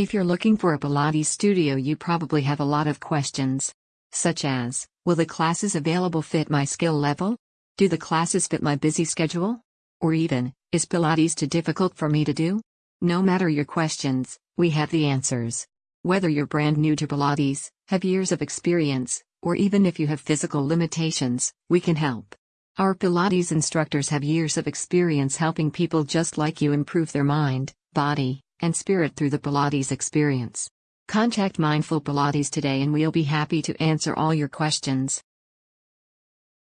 If you're looking for a Pilates studio, you probably have a lot of questions. Such as Will the classes available fit my skill level? Do the classes fit my busy schedule? Or even, is Pilates too difficult for me to do? No matter your questions, we have the answers. Whether you're brand new to Pilates, have years of experience, or even if you have physical limitations, we can help. Our Pilates instructors have years of experience helping people just like you improve their mind, body, and spirit through the Pilates experience. Contact Mindful Pilates today and we'll be happy to answer all your questions.